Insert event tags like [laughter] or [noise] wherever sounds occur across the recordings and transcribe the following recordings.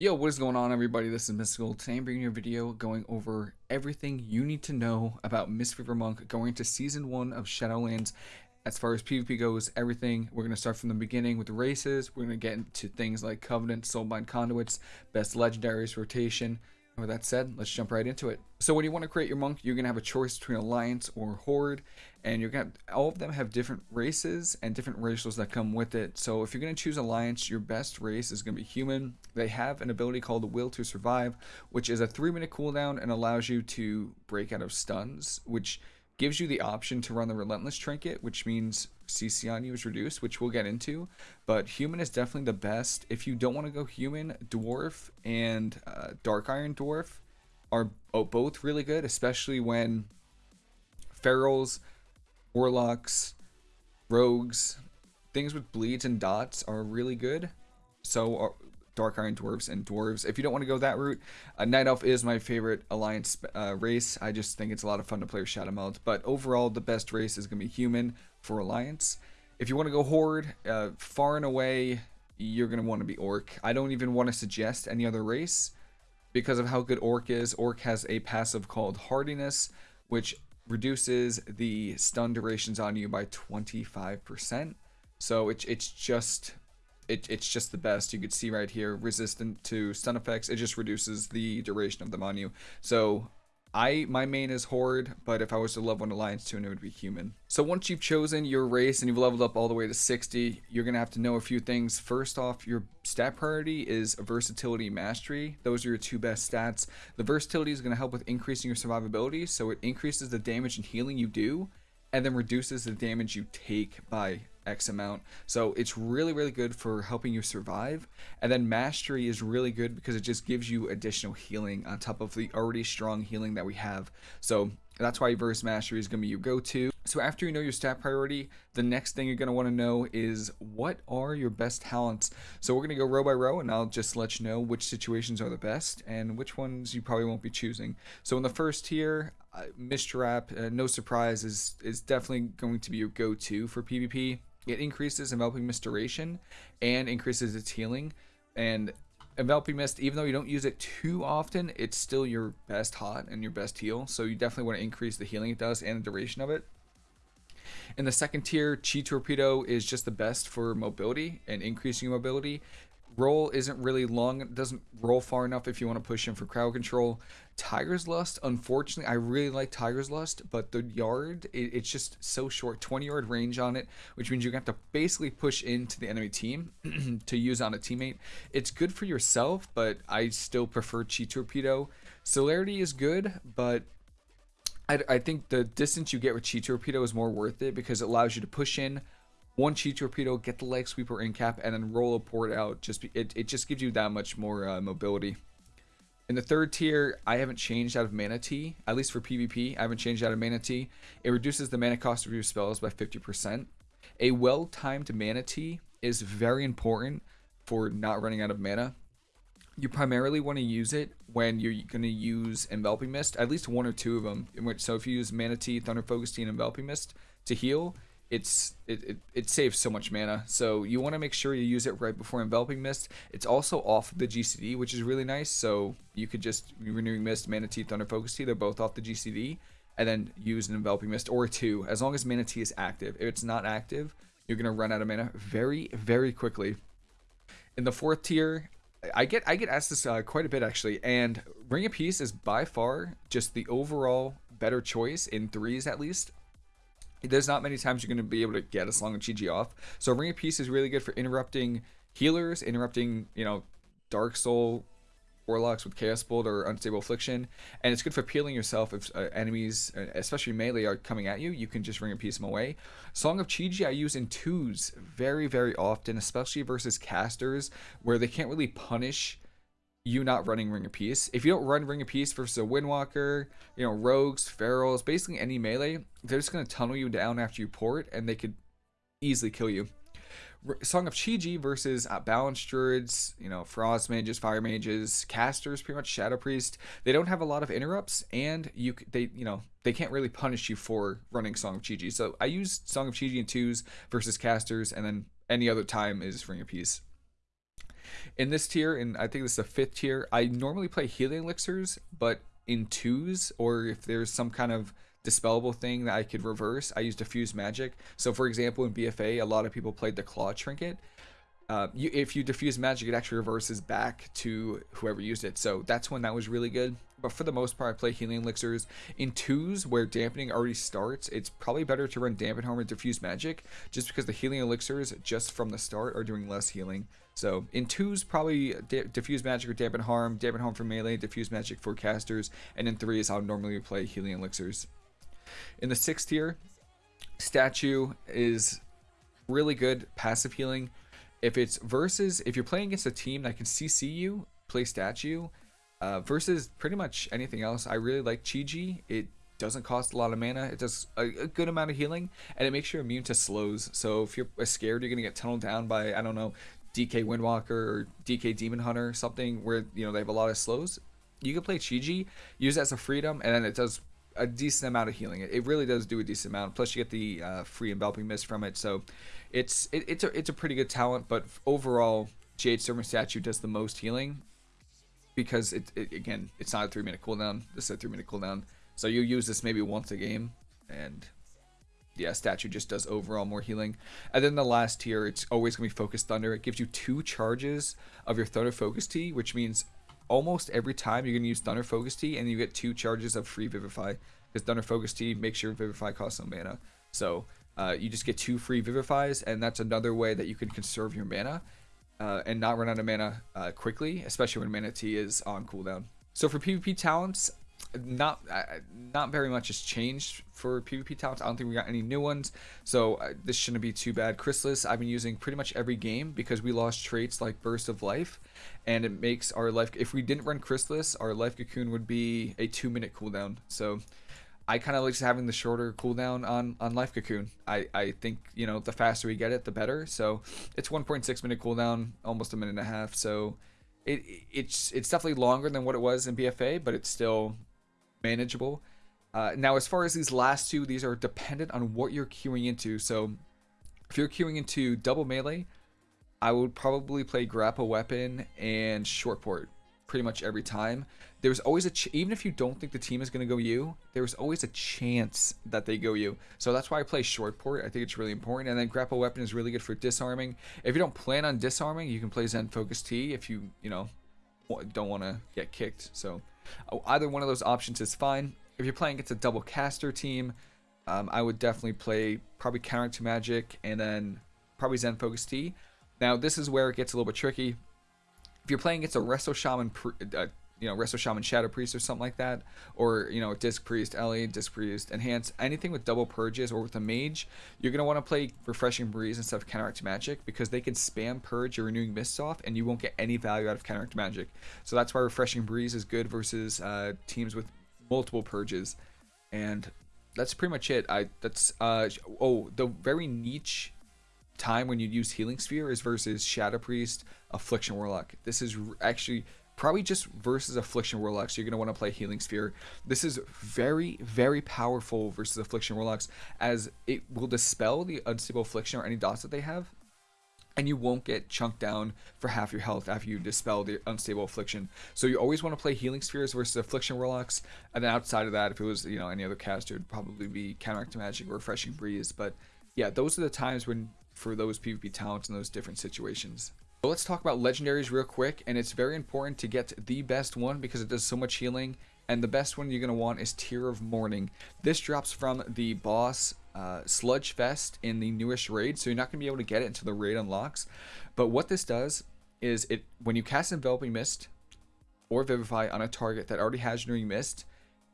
Yo, what is going on everybody? This is Mystical. Today I'm bringing you a video going over everything you need to know about Mistweaver Monk going into Season 1 of Shadowlands. As far as PvP goes, everything, we're going to start from the beginning with races. We're going to get into things like Covenant, Soulbind Conduits, Best Legendaries, Rotation, with that said, let's jump right into it. So when you want to create your monk, you're going to have a choice between Alliance or Horde, and you're going to, all of them have different races and different racials that come with it. So if you're going to choose Alliance, your best race is going to be Human. They have an ability called the Will to Survive, which is a 3 minute cooldown and allows you to break out of stuns, which gives you the option to run the Relentless Trinket, which means CC on you is reduced, which we'll get into. But human is definitely the best. If you don't want to go human, dwarf and uh, dark iron dwarf are both really good, especially when ferals, warlocks, rogues, things with bleeds and dots are really good. So uh, Dark Iron Dwarves and Dwarves. If you don't want to go that route, uh, Night Elf is my favorite Alliance uh, race. I just think it's a lot of fun to play with Shadow Meld. But overall, the best race is going to be Human for Alliance. If you want to go Horde, uh, far and away, you're going to want to be Orc. I don't even want to suggest any other race because of how good Orc is. Orc has a passive called Hardiness, which reduces the stun durations on you by 25%. So it, it's just it, it's just the best. You could see right here, resistant to stun effects. It just reduces the duration of them on you. So I my main is Horde, but if I was to level an Alliance tune, it would be Human. So once you've chosen your race and you've leveled up all the way to 60, you're going to have to know a few things. First off, your stat priority is Versatility Mastery. Those are your two best stats. The Versatility is going to help with increasing your survivability, so it increases the damage and healing you do, and then reduces the damage you take by X amount. So it's really, really good for helping you survive. And then Mastery is really good because it just gives you additional healing on top of the already strong healing that we have. So that's why Verse Mastery is going to be your go-to. So after you know your stat priority, the next thing you're going to want to know is what are your best talents. So we're going to go row by row and I'll just let you know which situations are the best and which ones you probably won't be choosing. So in the first tier, uh, Mist Wrap, uh, no surprise, is, is definitely going to be your go-to for PvP. It increases enveloping mist duration and increases its healing. And enveloping mist, even though you don't use it too often, it's still your best hot and your best heal. So you definitely want to increase the healing it does and the duration of it. In the second tier, Chi Torpedo is just the best for mobility and increasing mobility roll isn't really long. Doesn't roll far enough if you want to push in for crowd control. Tiger's Lust, unfortunately, I really like Tiger's Lust, but the yard, it, it's just so short. 20 yard range on it, which means you have to basically push into the enemy team [clears throat] to use on a teammate. It's good for yourself, but I still prefer Chi Torpedo. Celerity is good, but I, I think the distance you get with Chi Torpedo is more worth it because it allows you to push in one chi torpedo, get the leg sweeper in cap, and then roll a port out. Just be, it, it just gives you that much more uh, mobility. In the third tier, I haven't changed out of Mana Tea, at least for PvP. I haven't changed out of Mana Tea. It reduces the mana cost of your spells by 50%. A well-timed Mana Tea is very important for not running out of mana. You primarily want to use it when you're going to use Enveloping Mist, at least one or two of them. So if you use Mana Tea, Thunder Focus and Enveloping Mist to heal, it's it, it, it saves so much mana. So you want to make sure you use it right before enveloping mist. It's also off the gcd which is really nice. So you could just renewing mist mana tea thunder focus tea they're both off the gcd and then use an enveloping mist or two. As long as mana tea is active. If it's not active you're gonna run out of mana very very quickly. In the fourth tier I get I get asked this uh, quite a bit actually, and Ring of Peace is by far just the overall better choice in threes at least there's not many times you're going to be able to get a Song of Chi-Ji off. So Ring of Peace is really good for interrupting healers, interrupting, you know, Dark Soul Warlocks with Chaos Bolt or Unstable Affliction. And it's good for peeling yourself if uh, enemies, uh, especially melee, are coming at you. You can just Ring of Peace them away. Song of Chi-Ji I use in twos very, very often, especially versus casters, where they can't really punish you not running Ring of Peace. If you don't run Ring of Peace versus a Windwalker, you know, Rogues, Ferals, basically any melee, they're just going to tunnel you down after you port and they could easily kill you. Song of Chi-Ji versus uh, Balanced Druids, you know, Frost Mages, Fire Mages, Casters, pretty much Shadow Priest. They don't have a lot of interrupts, and you they you know they can't really punish you for running Song of Chi-Ji. So I use Song of Chi-Ji in twos versus Casters, and then any other time is Ring of Peace. In this tier, and I think this is the fifth tier, I normally play healing elixirs, but in twos, or if there's some kind of dispellable thing that I could reverse, I use diffuse magic. So for example, in BFA, a lot of people played the claw trinket. Uh, you, if you diffuse magic, it actually reverses back to whoever used it. So that's when that was really good. But for the most part, I play healing elixirs. In twos, where dampening already starts, it's probably better to run dampen harm or diffuse magic, just because the healing elixirs, just from the start, are doing less healing. So in twos, probably diffuse magic or dampen harm, dampen harm for melee, diffuse magic for casters, and in threes, I'll normally play healing elixirs. In the sixth tier, statue is really good passive healing if it's versus if you're playing against a team that can CC you, play statue, uh, versus pretty much anything else. I really like Chi-Ji. It doesn't cost a lot of mana. It does a, a, good amount of healing, and it makes you immune to slows. So if you're scared, you're gonna get tunneled down by I don't know DK Windwalker or DK Demon Hunter, or something where you know they have a lot of slows. You can play Chi-Ji, use it as a freedom, and then it does a decent amount of healing. It, it really does do a decent amount. Plus, you get the uh, free enveloping mist from it. So it's it, it's a it's a pretty good talent. But overall, Jade Servant Statue does the most healing because it, it again it's not a three minute cooldown. This is a three minute cooldown. So you use this maybe once a game, and yeah, statue just does overall more healing. And then the last tier, it's always gonna be focus thunder. It gives you two charges of your thunder focus tea, which means almost every time you're gonna use thunder focus tea, and you get two charges of free vivify because thunder focus tea makes your vivify cost no mana. So uh, you just get two free vivifies, and that's another way that you can conserve your mana uh, and not run out of mana uh, quickly, especially when mana tea is on cooldown. So for PvP talents, not uh, not very much has changed for PvP talents. I don't think we got any new ones, so uh, this shouldn't be too bad. Chrysalis, I've been using pretty much every game because we lost traits like Burst of Life, and it makes our life. If we didn't run Chrysalis, our life cocoon would be a two minute cooldown. So I kind of like just having the shorter cooldown on on Life Cocoon. I I think you know the faster we get it, the better. So it's 1.6 minute cooldown, almost a minute and a half. So it it's it's definitely longer than what it was in BFA, but it's still manageable. Uh, now, as far as these last two, these are dependent on what you're queuing into. So if you're queuing into double melee, I would probably play grapple weapon and short port pretty much every time. There's always a ch- even if you don't think the team is going to go you, there's always a chance that they go you. So that's why I play short port. I think it's really important. And then grapple weapon is really good for disarming. If you don't plan on disarming, you can play Zen Focus Tea if you you know don't want to get kicked. So uh, either one of those options is fine. If you're playing against a double caster team, um, I would definitely play probably Counteract Magic and then probably Zen Focus Tea. Now this is where it gets a little bit tricky if you're playing against a Resto Shaman, uh, you know, Resto Shaman Shadow Priest or something like that, or, you know, Disc Priest, Ellie, Disc Priest, Enhance, anything with double purges or with a mage, you're going to want to play Refreshing Breeze instead of Counteract Magic because they can spam purge your Renewing Mists off and you won't get any value out of Counteract Magic. So that's why Refreshing Breeze is good versus uh, teams with multiple purges. And that's pretty much it. I That's, uh, oh, the very niche time when you'd use Healing Sphere is versus Shadow Priest, Affliction Warlock. This is actually probably just versus Affliction Warlocks. You're going to want to play Healing Sphere. This is very, very powerful versus Affliction Warlocks as it will dispel the Unstable Affliction or any dots that they have. And you won't get chunked down for half your health after you dispel the unstable affliction. So you always want to play healing spheres versus affliction warlocks. And then outside of that, if it was you know any other caster, it'd probably be counteract magic or refreshing breeze. But yeah, those are the times when for those PvP talents in those different situations. But let's talk about legendaries real quick, and it's very important to get the best one because it does so much healing, and the best one you're going to want is Tear of Morning. This drops from the boss uh, Sludgefist in the newest raid, so you're not going to be able to get it until the raid unlocks. But what this does is it when you cast Enveloping Mist or Vivify on a target that already has Renewing Mist,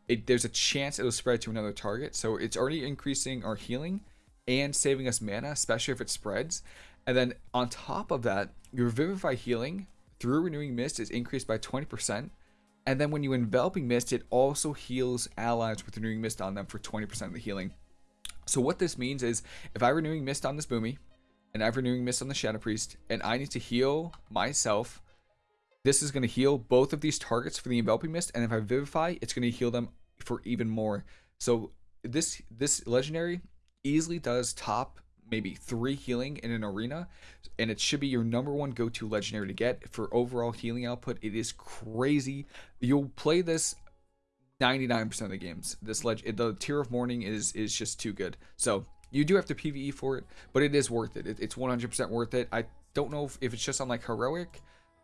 it, there's a chance it'll spread to another target. So it's already increasing our healing, and saving us mana, especially if it spreads. And then on top of that, your Vivify healing through Renewing Mist is increased by 20%. And then when you Enveloping Mist, it also heals allies with Renewing Mist on them for 20% of the healing. So what this means is, if I Renewing Mist on this Boomy, and I have Renewing Mist on the Shadow Priest, and I need to heal myself, this is going to heal both of these targets for the Enveloping Mist, and if I Vivify, it's going to heal them for even more. So this this legendary easily does top maybe three healing in an arena, and it should be your number one go to legendary to get for overall healing output. It is crazy. You'll play this 99% of the games. This leg, the Tear of Morning is is just too good. So you do have to PVE for it, but it is worth it. it it's 100% worth it. I don't know if, if it's just on like heroic,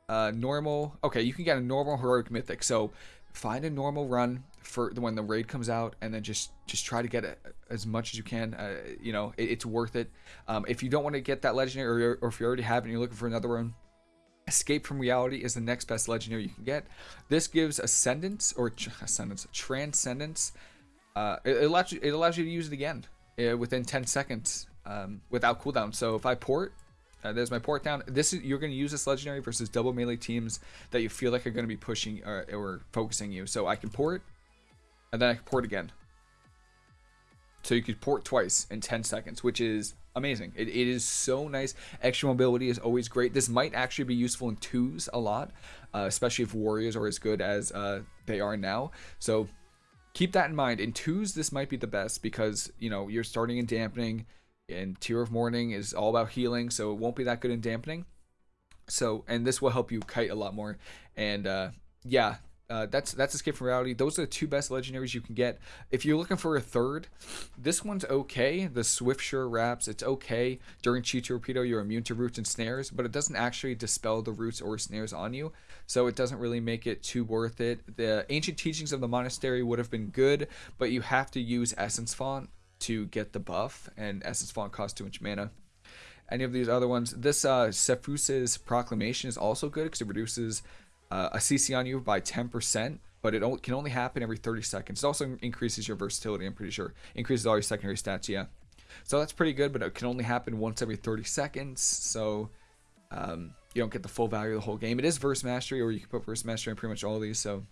uh, normal. Okay, you can get a normal heroic mythic. So find a normal run for when the raid comes out, and then just just try to get it as much as you can. Uh, you know, it, it's worth it. Um, if you don't want to get that legendary, or, or if you already have it and you're looking for another one, Escape from Reality is the next best legendary you can get. This gives Ascendance or Ascendance, Transcendence. Uh, it, it, allows you, it allows you to use it again uh, within 10 seconds um, without cooldown. So if I port, uh, there's my port down. This is you're going to use this legendary versus double melee teams that you feel like are going to be pushing or, uh, or focusing you. So I can port, and then I can port again. So you could port twice in 10 seconds, which is amazing. It, it is so nice. Extra mobility is always great. This might actually be useful in twos a lot, uh, especially if warriors are as good as uh, they are now. So keep that in mind. In twos, this might be the best because you know you're starting in dampening, and Tear of Morning is all about healing, so it won't be that good in dampening. So and this will help you kite a lot more. And uh, yeah, uh, that's that's Escape from Reality. Those are the two best legendaries you can get. If you're looking for a third, this one's okay. The Swiftsure Wraps, it's okay. During Chi Torpedo, you're immune to roots and snares, but it doesn't actually dispel the roots or snares on you, so it doesn't really make it too worth it. The Ancient Teachings of the Monastery would have been good, but you have to use Essence Font to get the buff, and Essence Font costs too much mana any of these other ones. This uh, Sephuz's Proclamation is also good because it reduces uh, a CC on you by 10%, but it can only happen every 30 seconds. It also increases your versatility, I'm pretty sure. Increases all your secondary stats, yeah. So that's pretty good, but it can only happen once every 30 seconds, so um, you don't get the full value of the whole game. It is Verse Mastery, or you can put Verse Mastery on pretty much all these, so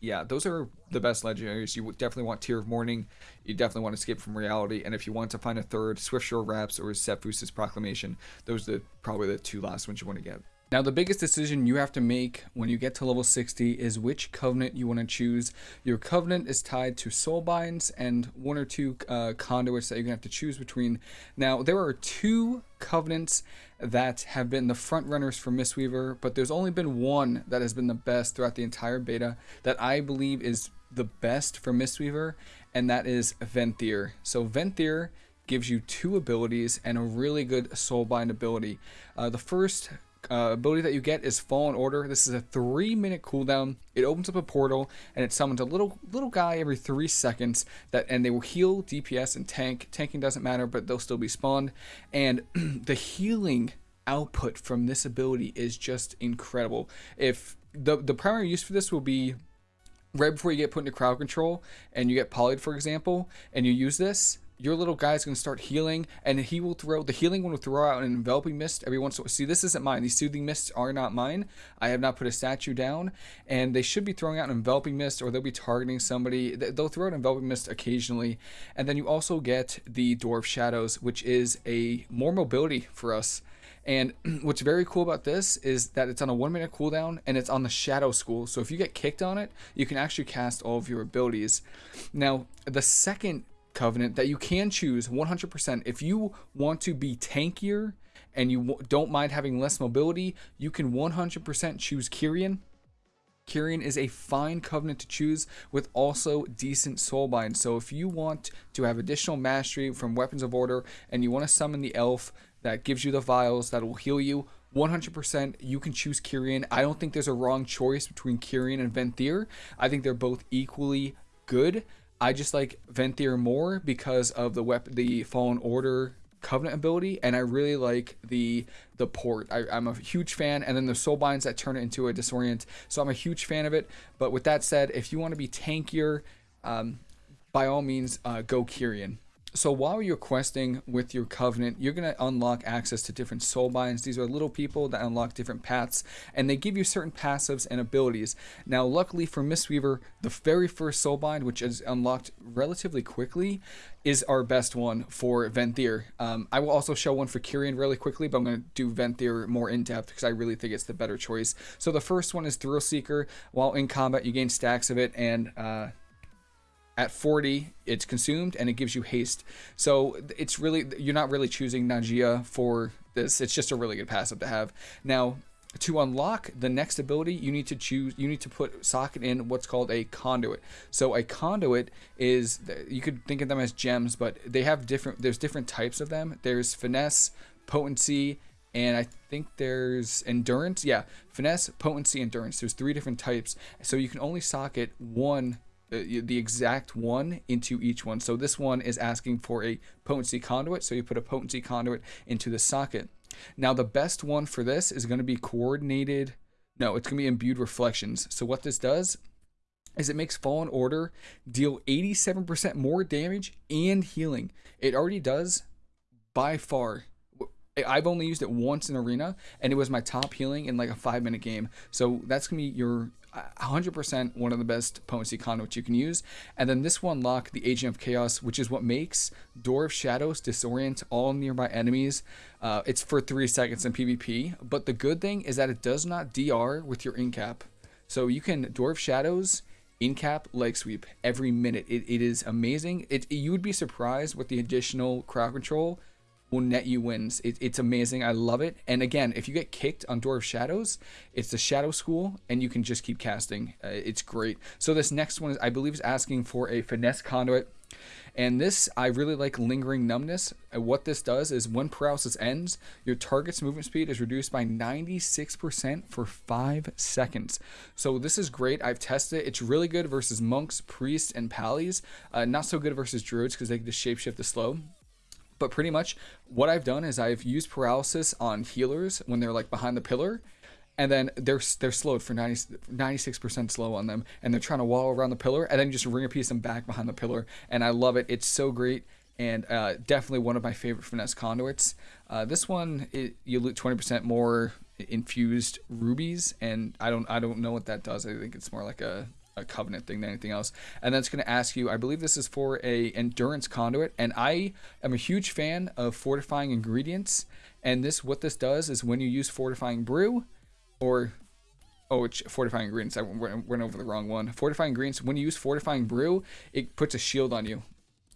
yeah, those are the best legendaries. You definitely want Tear of Morning. You definitely want Escape from Reality. And if you want to find a third, Swiftsure Wraps or Sephuz's Proclamation, those are the, probably the two last ones you want to get. Now, the biggest decision you have to make when you get to level 60 is which covenant you want to choose. Your covenant is tied to soulbinds and one or two uh, conduits that you're going to have to choose between. Now, there are two covenants that have been the front runners for Mistweaver, but there's only been one that has been the best throughout the entire beta that I believe is the best for Mistweaver, and that is Venthyr. So, Venthyr gives you two abilities and a really good soulbind ability. Uh, the first uh, ability that you get is Fallen Order. This is a three minute cooldown. It opens up a portal and it summons a little little guy every three seconds that and they will heal DPS and tank. Tanking doesn't matter, but they'll still be spawned. And [clears throat] the healing output from this ability is just incredible. If the the primary use for this will be right before you get put into crowd control and you get polyed, for example, and you use this, your little guy is going to start healing and he will throw the healing one will throw out an enveloping mist every once in a while. See this isn't mine. These soothing mists are not mine. I have not put a statue down and they should be throwing out an enveloping mist or they'll be targeting somebody. They'll throw out an enveloping mist occasionally and then you also get the door of shadows which is a more mobility for us. And [clears throat] what's very cool about this is that it's on a one minute cooldown and it's on the shadow school. So if you get kicked on it, you can actually cast all of your abilities. Now, the second Covenant that you can choose 100%. If you want to be tankier and you don't mind having less mobility, you can 100% choose Kyrian. Kyrian is a fine covenant to choose with also decent soulbind. So if you want to have additional mastery from Weapons of Order and you want to summon the elf that gives you the vials that will heal you, 100% you can choose Kyrian. I don't think there's a wrong choice between Kyrian and Venthyr. I think they're both equally good. I just like Venthyr more because of the weapon, the Fallen Order Covenant ability, and I really like the the port. I, am a huge fan, and then the soul binds that turn it into a disorient. So I'm a huge fan of it. But with that said, if you want to be tankier, um, by all means, uh, go Kyrian. So while you're questing with your covenant, you're going to unlock access to different soul binds. These are little people that unlock different paths, and they give you certain passives and abilities. Now, luckily for Mistweaver, the very first soul bind, which is unlocked relatively quickly, is our best one for Venthyr. Um, I will also show one for Kyrian really quickly, but I'm going to do Venthyr more in depth because I really think it's the better choice. So the first one is Thrill Seeker. While in combat, you gain stacks of it, and uh, at 40 it's consumed and it gives you haste. So it's really you're not really choosing Nadjia for this. It's just a really good passive to have. Now to unlock the next ability you need to choose you need to put socket in what's called a conduit. So a conduit is you could think of them as gems but they have different there's different types of them. There's finesse potency and I think there's endurance. Yeah, finesse, potency, endurance. There's three different types, so you can only socket one, Uh, the exact one into each one. So this one is asking for a potency conduit, so you put a potency conduit into the socket. Now the best one for this is going to be coordinated. No, it's going to be imbued reflections. So what this does is it makes Fallen Order deal 87% more damage and healing. It already does by far I've only used it once in arena, and it was my top healing in like a five minute game. So that's gonna be your 100% one of the best potency conduits you can use. And then this one lock, the Agent of Chaos, which is what makes Door of Shadows disorient all nearby enemies. Uh, it's for three seconds in PvP, but the good thing is that it does not DR with your incap. So you can Door of Shadows, incap, leg sweep every minute. It, it is amazing. It, you would be surprised with the additional crowd control will net you wins. It, it's amazing. I love it. And again, if you get kicked on Door of Shadows, it's the Shadow School, and you can just keep casting. Uh, it's great. So this next one is, I believe, is asking for a finesse conduit. And this, I really like Lingering Numbness. And what this does is when paralysis ends, your target's movement speed is reduced by 96% for 5 seconds. So this is great. I've tested it. It's really good versus monks, priests, and pallies. Uh, not so good versus druids because they can just shapeshift the slow. But pretty much what I've done is I've used paralysis on healers when they're like behind the pillar and then they're they're slowed for 96 percent slow on them, and they're trying to wall around the pillar, and then just ring of peace them back behind the pillar, and I love it. It's so great, and uh, definitely one of my favorite finesse conduits. Uh, this one, it, you loot 20 percent more infused rubies, and I don't I don't know what that does. I think it's more like a a covenant thing than anything else. And then it's going to ask you, I believe this is for a endurance conduit, and I am a huge fan of fortifying ingredients. And this, what this does is when you use fortifying brew, or oh, it's fortifying ingredients. I went over the wrong one. Fortifying ingredients. When you use fortifying brew, it puts a shield on you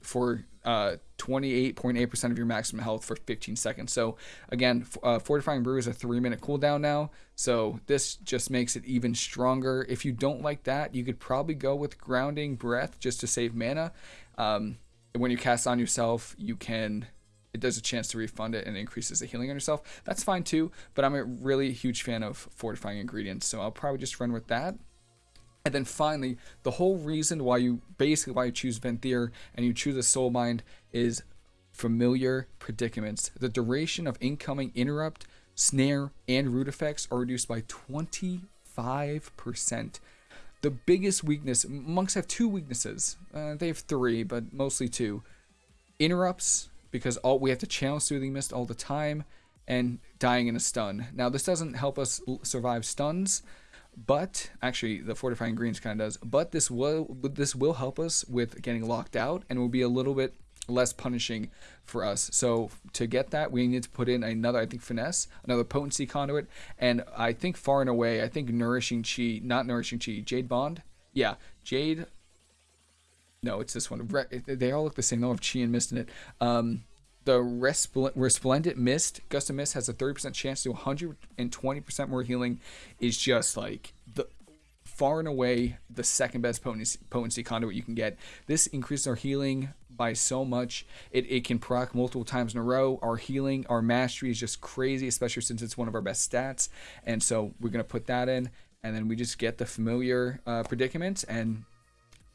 for 28.8% uh, of your maximum health for 15 seconds. So again, uh, Fortifying Brew is a three minute cooldown now. So this just makes it even stronger. If you don't like that, you could probably go with Grounding Breath just to save mana. Um, when you cast on yourself, you can it does a chance to refund it and increases the healing on yourself. That's fine too, but I'm a really huge fan of fortifying ingredients, so I'll probably just run with that. And then finally, the whole reason why you basically why you choose Venthyr and you choose a Soul Bind is familiar predicaments. The duration of incoming interrupt, snare, and root effects are reduced by 25%. The biggest weakness, monks have two weaknesses. Uh, they have three, but mostly two. Interrupts, because all we have to channel Soothing Mist all the time, and dying in a stun. Now, this doesn't help us survive stuns, but actually the fortifying greens kind of does. But this will this will help us with getting locked out and will be a little bit less punishing for us. So to get that we need to put in another i think finesse another potency conduit and i think far and away i think nourishing chi not nourishing chi jade bond? Yeah jade no it's this one. They all look the same. They all have chi and mist in it. Um the Resplendent Mist, Gust of Mist has a 30% chance to 120% more healing, is just like the far and away the second best potency, potency conduit you can get. This increases our healing by so much. It, it can proc multiple times in a row. Our healing, our mastery is just crazy, especially since it's one of our best stats. And so we're going to put that in. And then we just get the familiar uh, predicaments and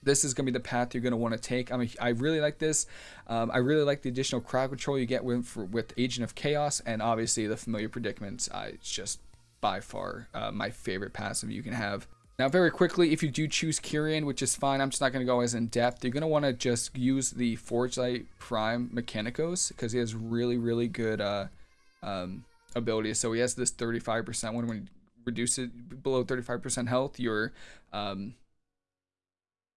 this is going to be the path you're going to want to take. I mean, I really like this. Um, I really like the additional crowd control you get with for, with Agent of Chaos, and obviously the familiar predicaments. Uh, it's just by far uh, my favorite passive you can have. Now, very quickly, if you do choose Kyrian, which is fine, I'm just not going to go as in depth. You're going to want to just use the Forge Light Prime Mechanicos because he has really, really good uh, um, abilities. So he has this 35% one when you reduce it below 35% health, your um,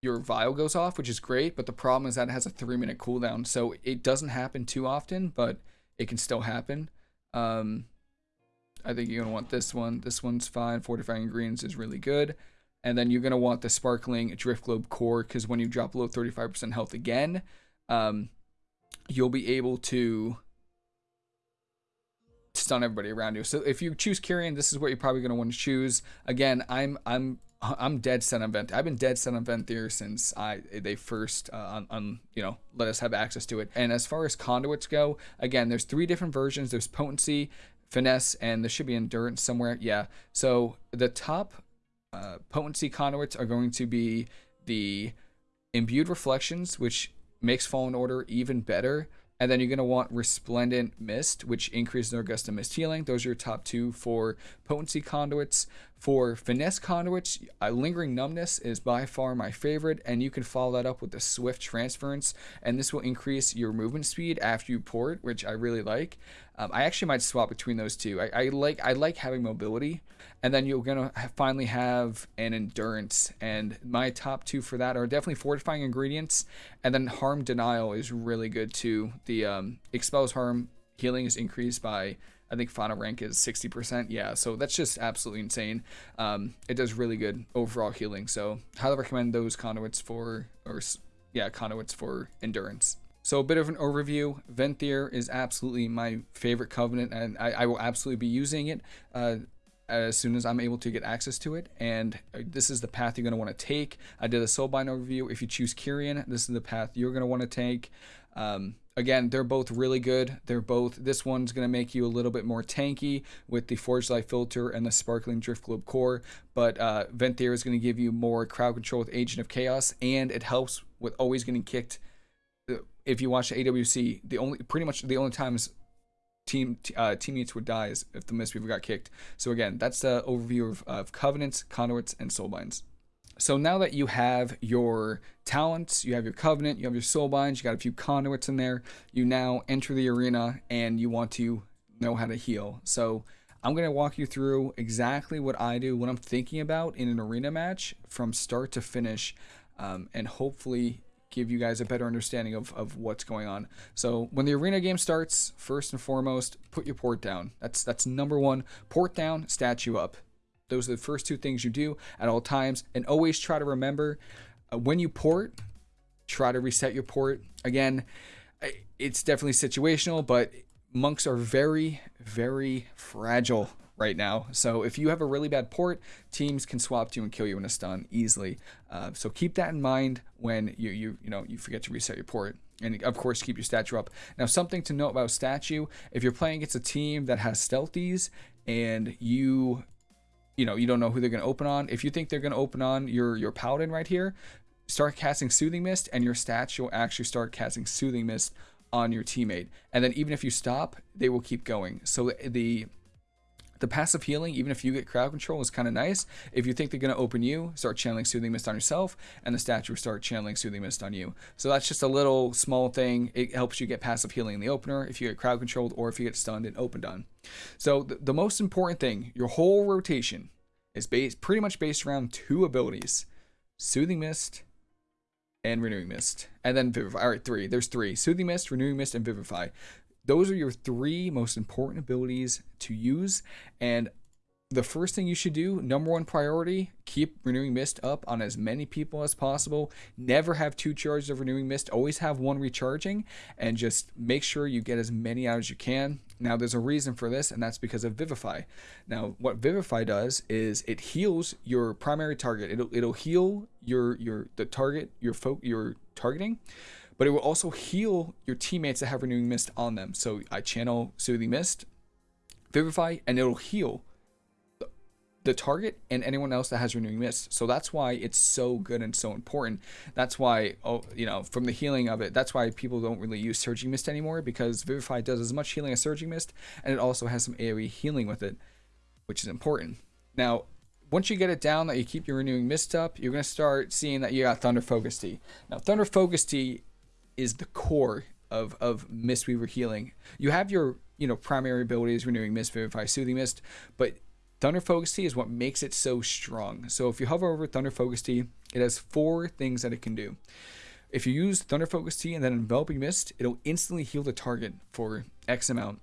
your vial goes off, which is great, but the problem is that it has a three minute cooldown. So it doesn't happen too often, but it can still happen. Um, I think you're going to want this one. This one's fine. Fortifying Greens is really good. And then you're going to want the Sparkling Driftglobe Core because when you drop below 35% health again, um, you'll be able to stun everybody around you. So if you choose Kyrian, this is what you're probably going to want to choose. Again, I'm I'm [laughs] I'm dead set on Vent. I've been dead set on Venthyr since I they first uh, on, on you know let us have access to it. And as far as conduits go, again, there's three different versions. There's potency, finesse, and there should be endurance somewhere. Yeah. So the top uh, potency conduits are going to be the imbued reflections, which makes Fallen Order even better. And then you're going to want Resplendent Mist, which increases of Mist healing. Those are your top two for potency conduits. For finesse conduits, uh, Lingering Numbness is by far my favorite, and you can follow that up with the Swift Transference, and this will increase your movement speed after you port, which I really like. Um, I actually might swap between those two. I, I like I like having mobility, and then you're gonna finally have an endurance. And my top two for that are definitely fortifying ingredients, and then harm denial is really good too. The um, expels harm healing is increased by I think final rank is 60%. Yeah, so that's just absolutely insane. Um, it does really good overall healing. So highly recommend those conduits for or yeah conduits for endurance. So a bit of an overview. Venthyr is absolutely my favorite covenant, and I, I will absolutely be using it uh, as soon as I'm able to get access to it. And uh, this is the path you're going to want to take. I did a Soulbind overview. If you choose Kyrian, this is the path you're going to want to take. Um, again, they're both really good. They're both, this one's going to make you a little bit more tanky with the Forgelite Filter and the Sparkling Driftglobe Core, but uh, Venthyr is going to give you more crowd control with Agent of Chaos, and it helps with always getting kicked if you watch AWC, the only pretty much the only times team uh, teammates would die is if the Mistweaver got kicked. So again, that's the overview of, of covenants, conduits, and soulbinds. So now that you have your talents, you have your covenant, you have your soulbinds, you got a few conduits in there, you now enter the arena and you want to know how to heal. So I'm going to walk you through exactly what I do, what I'm thinking about in an arena match from start to finish, um, and hopefully give you guys a better understanding of, of what's going on. So when the arena game starts, first and foremost, put your port down. That's that's number one. Port down, statue up. Those are the first two things you do at all times. And always try to remember uh, when you port, try to reset your port. Again, it's definitely situational, but monks are very, very fragile right now. So if you have a really bad port, teams can swap to you and kill you in a stun easily. Uh, so keep that in mind when you you you know you forget to reset your port. And of course, keep your statue up. Now, something to note about statue: if you're playing against a team that has stealthies and you, you know, you don't know who they're going to open on. If you think they're going to open on your your paladin right here, start casting soothing mist, and your statue will actually start casting soothing mist on your teammate. And then even if you stop, they will keep going. So the the passive healing, even if you get crowd control, is kind of nice. If you think they're going to open you, start channeling Soothing Mist on yourself, and the statue will start channeling Soothing Mist on you. So that's just a little small thing. It helps you get passive healing in the opener if you get crowd controlled or if you get stunned and opened on. So the, the most important thing, your whole rotation is based pretty much based around two abilities: Soothing Mist and Renewing Mist, and then Vivify. All right, three. There's three: Soothing Mist, Renewing Mist, and Vivify. Those are your three most important abilities to use. And the first thing you should do, number one priority, keep renewing mist up on as many people as possible. Never have two charges of renewing mist. Always have one recharging and just make sure you get as many out as you can. Now there's a reason for this and that's because of Vivify. Now what Vivify does is it heals your primary target. It'll it'll heal your your the target your folk your targeting but it will also heal your teammates that have Renewing Mist on them. So I channel Soothing Mist, Vivify, and it'll heal the target and anyone else that has renewing mist so that's why it's so good and so important that's why oh you know from the healing of it that's why people don't really use surging mist anymore because vivify does as much healing as surging mist and it also has some aoe healing with it which is important now once you get it down that you keep your renewing mist up you're going to start seeing that you got thunder focus tea. now thunder focus tea is the core of of Mistweaver healing. You have your you know primary abilities, renewing mist, vivify, soothing mist, but Thunder Focus Tea is what makes it so strong. So if you hover over Thunder Focus Tea, it has four things that it can do. If you use Thunder Focus Tea and then Enveloping Mist, it'll instantly heal the target for X amount.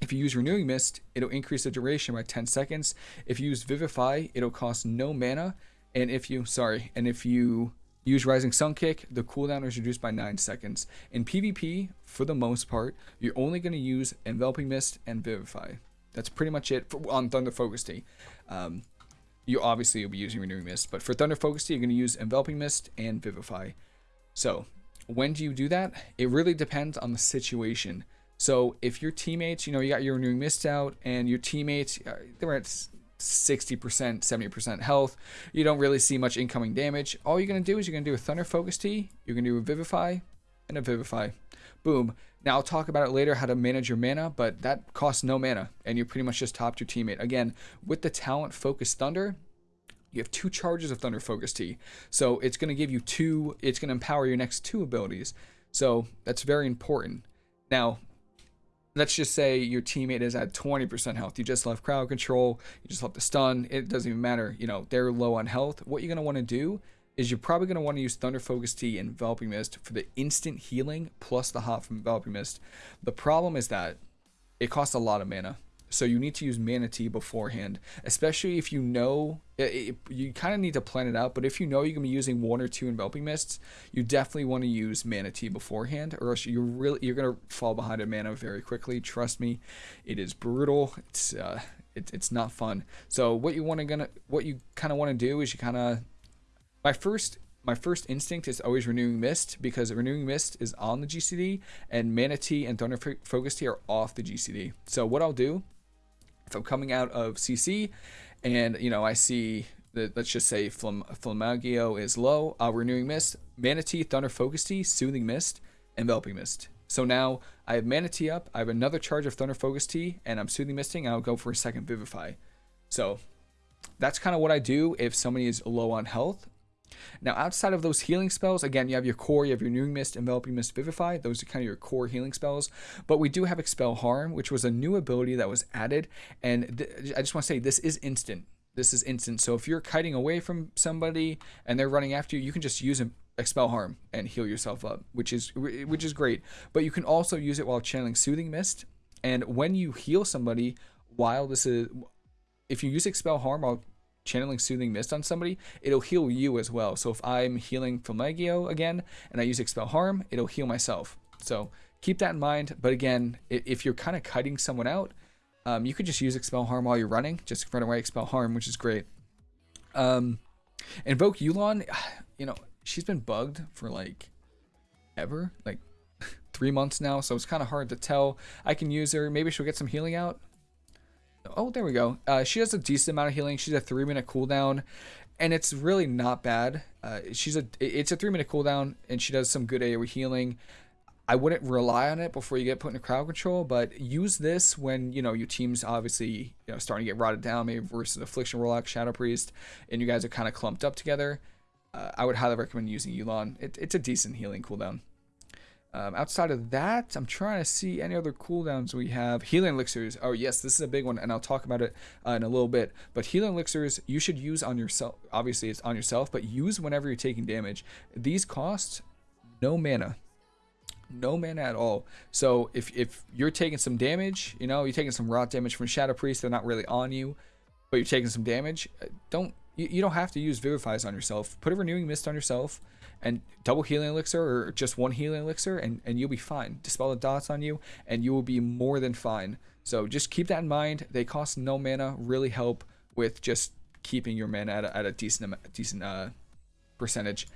If you use Renewing Mist, it'll increase the duration by 10 seconds. If you use Vivify, it'll cost no mana And if you, sorry, and if you use Rising Sun Kick, the cooldown is reduced by 9 seconds. In PvP, for the most part, you're only going to use Enveloping Mist and Vivify. That's pretty much it for, on Thunder Focus Tea. Um, you obviously will be using Renewing Mist, but for Thunder Focus Tea, you're going to use Enveloping Mist and Vivify. So, when do you do that? It really depends on the situation. So, if your teammates, you know, you got your Renewing Mist out, and your teammates, uh, they're at 60%, 70% health, you don't really see much incoming damage. All you're going to do is you're going to do a Thunder Focus Tea, you're going to do a Vivify, and a Vivify. Boom. Now I'll talk about it later how to manage your mana, but that costs no mana and you pretty much just topped your teammate. Again, with the talent Focus Thunder, you have two charges of Thunder Focus Tea. So it's going to give you two, it's going to empower your next two abilities. So that's very important. Now, let's just say your teammate is at 20% health. You just left crowd control, you just left the stun. It doesn't even matter. You know, they're low on health. What you're going to want to do is you're probably going to want to use Thunder Focus Tea and Enveloping Mist for the instant healing plus the hot from Enveloping Mist. The problem is that it costs a lot of mana. So you need to use mana tea beforehand, especially if you know, it, it, you kind of need to plan it out, but if you know you're to be using one or two Enveloping Mists, you definitely want to use mana tea beforehand, or else you're really, you're to fall behind in mana very quickly. Trust me, it is brutal. It's, uh, it, it's not fun. So what you want to gonna, what you kind of want to do is you kind of my first my first instinct is always renewing mist because renewing mist is on the GCD and Mana Tea and Thunder Focus Tea are off the GCD. So what I'll do if I'm coming out of CC and you know I see that let's just say Flam Flamagio is low, I'll renewing mist, Mana Tea, Thunder Focus Tea, Soothing Mist, Enveloping Mist. So now I have Mana Tea up, I have another charge of Thunder Focus Tea, and I'm Soothing Misting, I'll go for a second Vivify. So that's kind of what I do if somebody is low on health. Now, outside of those healing spells, again, you have your core, you have your Renewing Mist, Enveloping Mist, Vivify. Those are kind of your core healing spells. But we do have Expel Harm, which was a new ability that was added. And I just want to say this is instant. This is instant. So if you're kiting away from somebody and they're running after you, you can just use expel harm and heal yourself up, which is which is great. But you can also use it while channeling soothing mist. And when you heal somebody while this is if you use expel harm while channeling Soothing Mist on somebody, it'll heal you as well. So if I'm healing Flamagio again and I use Expel Harm, it'll heal myself. So keep that in mind. But again, if you're kind of cutting someone out, um, you could just use Expel Harm while you're running. Just run away Expel Harm, which is great. Um, Invoke Yu'lon, [sighs] you know, she's been bugged for like ever, like [laughs] three months now. So it's kind of hard to tell. I can use her. Maybe she'll get some healing out. Oh, there we go. Uh, she has a decent amount of healing. She's a three minute cooldown, and it's really not bad. Uh, she's a it's a three minute cooldown, and she does some good AoE healing. I wouldn't rely on it before you get put into crowd control, but use this when you know your team's obviously you know starting to get rotted down, maybe versus Affliction Warlock, Shadow Priest, and you guys are kind of clumped up together. Uh, I would highly recommend using Yu'lon. It, it's a decent healing cooldown. Um, outside of that, I'm trying to see any other cooldowns we have. Healing elixirs. Oh yes, this is a big one, and I'll talk about it uh, in a little bit. But healing elixirs, you should use on yourself. Obviously, it's on yourself, but use whenever you're taking damage. These cost no mana, no mana at all. So if if you're taking some damage, you know, you're taking some rot damage from Shadow Priest, they're not really on you, but you're taking some damage. Uh, don't you, you don't have to use Vivifies on yourself. Put a renewing mist on yourself and double healing elixir or just one healing elixir and, and you'll be fine. Dispel the dots on you and you will be more than fine. So just keep that in mind. They cost no mana, really help with just keeping your mana at a, at a decent decent uh, percentage.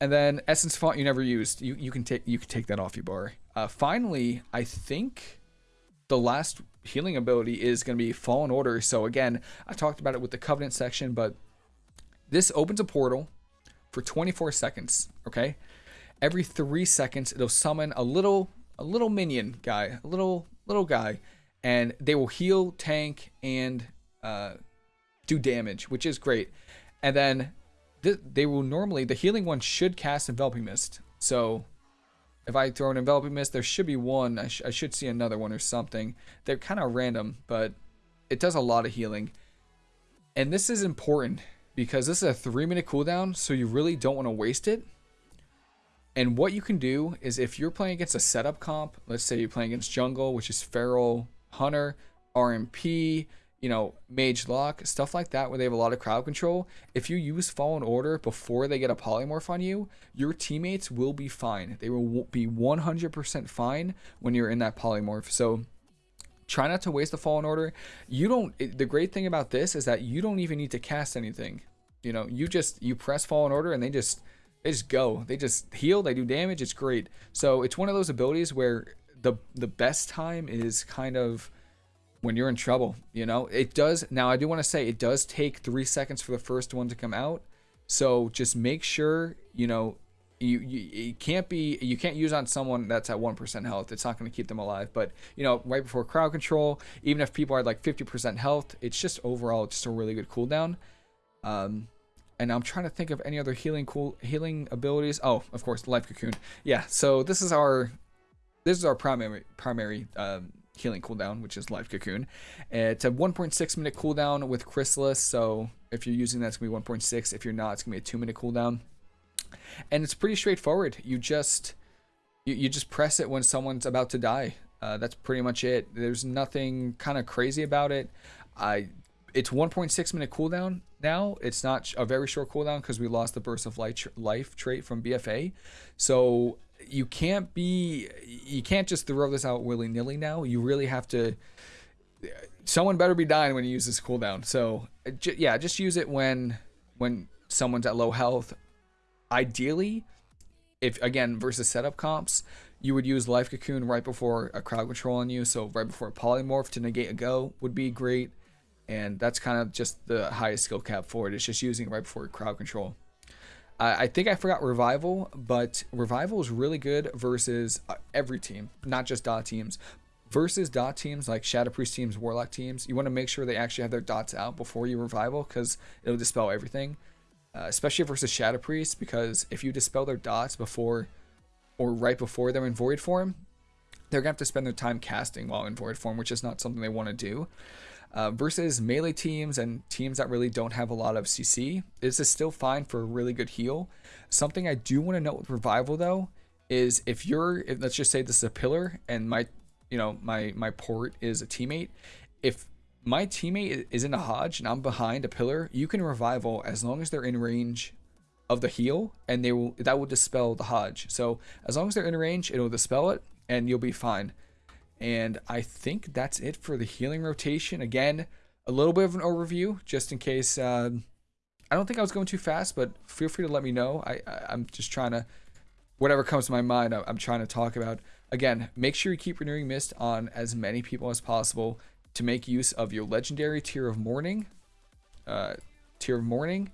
And then essence font you never used. You you can take you can take that off your bar. Uh, finally, I think the last healing ability is going to be Fallen Order. So again, I talked about it with the Covenant section, but this opens a portal for 24 seconds, okay? Every 3 seconds it'll summon a little a little minion guy, a little little guy, and they will heal, tank and uh, do damage, which is great. And then th they will normally the healing one should cast enveloping mist. So if I throw an enveloping mist, there should be one. I, sh I should see another one or something. They're kind of random, but it does a lot of healing. And this is important because this is a three minute cooldown, so you really don't want to waste it. And what you can do is if you're playing against a setup comp, let's say you're playing against jungle, which is feral, hunter, RMP, you know, Mage Lock, stuff like that, where they have a lot of crowd control, if you use Fallen Order before they get a Polymorph on you, your teammates will be fine. They will be 100% fine when you're in that Polymorph. So try not to waste the Fallen Order. You don't, the great thing about this is that you don't even need to cast anything. You know, you just, you press Fallen Order and they just, they just go. They just heal, they do damage, it's great. So it's one of those abilities where the the best time is kind of when you're in trouble. You know, it does. Now, I do want to say it does take three seconds for the first one to come out. So just make sure, you know, you, you, you can't be you can't use on someone that's at 1% health it's not going to keep them alive but you know right before crowd control even if people are like 50% health it's just overall just a really good cooldown um and i'm trying to think of any other healing cool healing abilities oh of course life cocoon yeah so this is our this is our primary primary um, healing cooldown, which is Life Cocoon. It's a 1.6 minute cooldown with Chrysalis, so if you're using that, it's going to be 1.6. If you're not, it's going to be a 2 minute cooldown. And it's pretty straightforward. You just you, you just press it when someone's about to die. Uh, that's pretty much it. There's nothing kind of crazy about it. I it's 1.6 minute cooldown now. It's not a very short cooldown because we lost the burst of life, life trait from BFA. So you can't be you can't just throw this out willy nilly now. You really have to. Someone better be dying when you use this cooldown. So yeah, just use it when when someone's at low health. Ideally, if again versus setup comps, you would use life cocoon right before a crowd control on you. So right before a polymorph to negate a go would be great. And that's kind of just the highest skill cap for it. It's just using it right before crowd control. I think I forgot Revival, but Revival is really good versus uh, every team, not just dot teams. Versus dot teams like Shadow Priest teams, Warlock teams, you want to make sure they actually have their dots out before you Revival because it'll dispel everything. Uh, especially versus Shadow Priest, because if you dispel their dots before or right before they're in Void form, they're going to have to spend their time casting while in Void form, which is not something they want to do. Uh, versus melee teams and teams that really don't have a lot of CC. This is still fine for a really good heal. Something I do want to note with Revival though is if you're, if, let's just say this is a pillar and my, you know, my my port is a teammate. If my teammate is in a Hodge and I'm behind a pillar, you can Revival as long as they're in range of the heal and they will that will dispel the Hodge. So as long as they're in range, it'll dispel it and you'll be fine. And I think that's it for the healing rotation. Again, a little bit of an overview, just in case. Uh, I don't think I was going too fast, but feel free to let me know. I, I am just trying to, whatever comes to my mind, I, I'm trying to talk about. Again, make sure you keep renewing mist on as many people as possible to make use of your legendary tier of Morning, uh, Tear of Morning,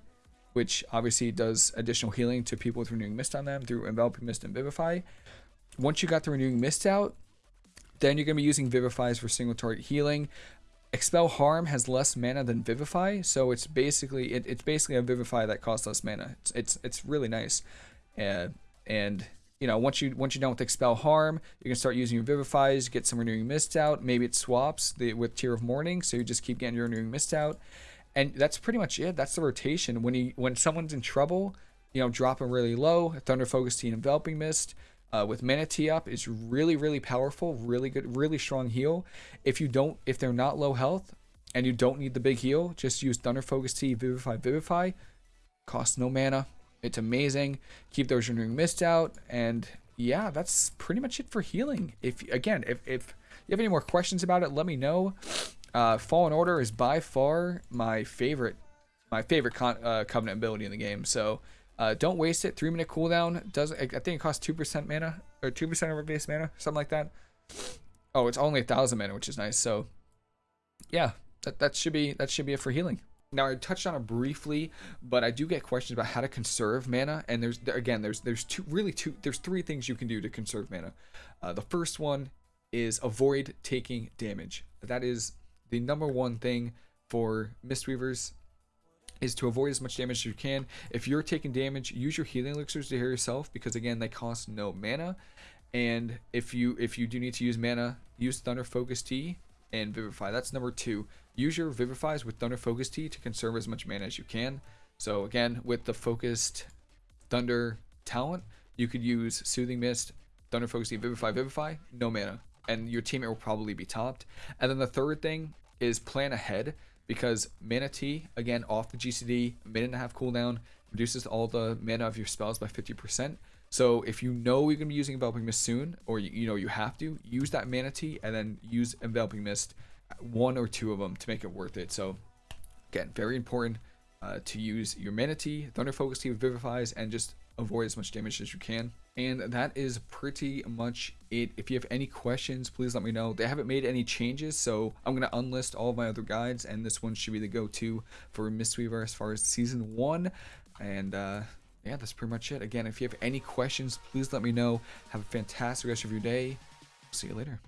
which obviously does additional healing to people with renewing mist on them through enveloping mist and vivify. Once you got the renewing mist out, then you're going to be using Vivifies for single target healing. Expel Harm has less mana than Vivify, so it's basically it, it's basically a Vivify that costs less mana. It's it's, it's really nice, uh, and you know once you once you're done with Expel Harm, you can start using your Vivifies, get some Renewing Mist out. Maybe it swaps the with Tear of Morning, so you just keep getting your Renewing Mist out, and that's pretty much it. That's the rotation. When you when someone's in trouble, you know, drop them really low. Thunder Focus Tea Enveloping Mist uh, with Mana Tea up is really, really powerful, really good, really strong heal. If you don't, if they're not low health and you don't need the big heal, just use Thunder Focus Tea, Vivify, Vivify. Costs no mana. It's amazing. Keep those renewing mist out, and yeah, that's pretty much it for healing. If again, if if you have any more questions about it, let me know. Uh, Fallen Order is by far my favorite, my favorite con- uh, Covenant ability in the game. So uh, don't waste it. Three minute cooldown. Does I think it costs two percent mana or two percent of our base mana, something like that. Oh, it's only a thousand mana, which is nice. So, yeah, that that should be that should be it for healing. Now I touched on it briefly, but I do get questions about how to conserve mana, and there's again there's there's two really two there's three things you can do to conserve mana. Uh, the first one is avoid taking damage. That is the number one thing for Mistweavers is to avoid as much damage as you can. If you're taking damage, use your healing elixirs to heal yourself because again, they cost no mana. And if you if you do need to use mana, use Thunder Focus Tea and Vivify. That's number two. Use your Vivifies with Thunder Focus Tea to conserve as much mana as you can. So again, with the focused Thunder talent, you could use Soothing Mist, Thunder Focus Tea, Vivify, Vivify, no mana. And your teammate will probably be topped. And then the third thing is plan ahead. because Mana Tea, again, off the GCD, minute and a half cooldown, reduces all the mana of your spells by 50%. So if you know you're going to be using Enveloping Mist soon, or you, you know you have to, use that Mana Tea and then use Enveloping Mist, one or two of them to make it worth it. So again, very important uh, to use your Mana Tea, Thunder Focus Tea with Vivifies, and just avoid as much damage as you can. And that is pretty much it. If you have any questions, please let me know. They haven't made any changes, so I'm going to unlist all my other guides, and this one should be the go-to for Mistweaver as far as Season 1. And uh, yeah, that's pretty much it. Again, if you have any questions, please let me know. Have a fantastic rest of your day. See you later.